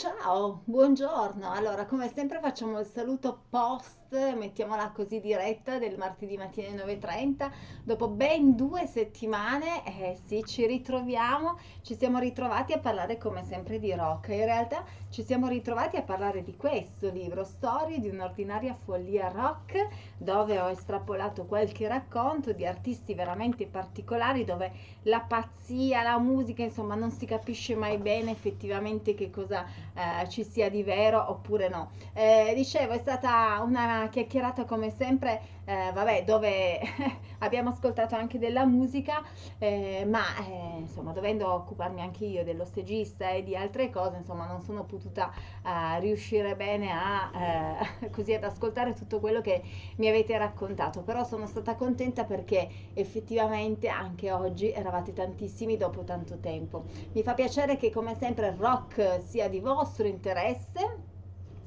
Ciao, buongiorno. Allora, come sempre facciamo il saluto post, mettiamola così diretta, del martedì mattina alle 9.30. Dopo ben due settimane, eh sì, ci ritroviamo, ci siamo ritrovati a parlare come sempre di rock. In realtà ci siamo ritrovati a parlare di questo libro, Storie di un'ordinaria follia rock, dove ho estrapolato qualche racconto di artisti veramente particolari, dove la pazzia, la musica, insomma, non si capisce mai bene effettivamente che cosa eh, ci sia di vero oppure no. Eh, dicevo, è stata una chiacchierata come sempre, eh, vabbè, dove abbiamo ascoltato anche della musica, eh, ma eh, insomma, dovendo occuparmi anche io dello stagista e di altre cose, insomma, non sono potuta eh, riuscire bene a così ad ascoltare tutto quello che mi avete raccontato, però sono stata contenta perché effettivamente anche oggi eravate tantissimi dopo tanto tempo. Mi fa piacere che come sempre il rock sia di vostro interesse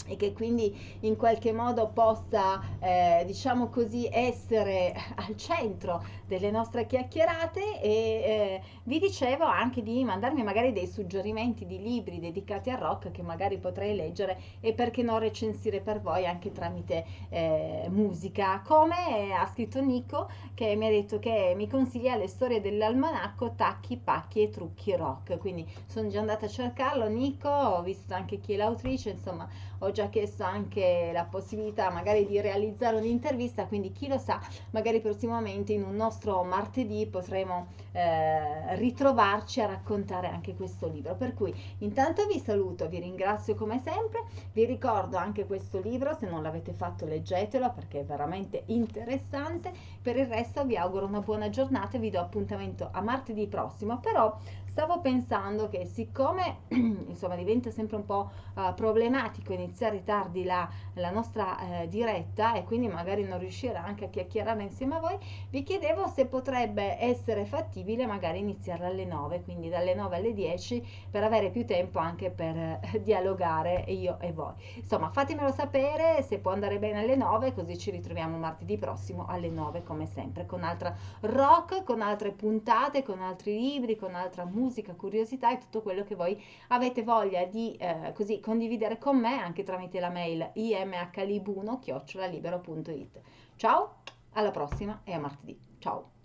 e che quindi in qualche modo possa, eh, diciamo così, essere al centro delle nostre chiacchierate e eh, vi dicevo anche di mandarmi magari dei suggerimenti di libri dedicati al rock che magari potrei leggere e perché non recensire per voi anche tramite eh, musica, come ha scritto Nico che mi ha detto che mi consiglia le storie dell'almanacco Tacchi, Pacchi e Trucchi Rock, quindi sono già andata a cercarlo. Nico, ho visto anche chi è l'autrice, insomma ho già chiesto anche la possibilità magari di realizzare un'intervista, quindi chi lo sa, magari prossimamente in un nostro martedì potremo eh, ritrovarci a raccontare anche questo libro. Per cui intanto vi saluto, vi ringrazio come sempre, vi ricordo anche questo libro, se non l'avete fatto leggetelo perché è veramente interessante. Per il resto vi auguro una buona giornata e vi do appuntamento a martedì prossimo, però stavo pensando che siccome insomma diventa sempre un po' uh, problematico iniziare tardi la, la nostra eh, diretta e quindi magari non riuscire anche a chiacchierare insieme a voi, vi chiedevo se potrebbe essere fattibile magari iniziarla alle 9, quindi dalle 9 alle 10 per avere più tempo anche per eh, dialogare io e voi. Insomma, fatemelo sapere se può andare bene alle 9, così ci ritroviamo martedì prossimo alle 9 come sempre con altra rock, con altre puntate, con altri libri, con altra musica curiosità e tutto quello che voi avete voglia di eh, così condividere con me anche tramite la mail imhlibuno-libero.it. Ciao, alla prossima e a martedì. Ciao!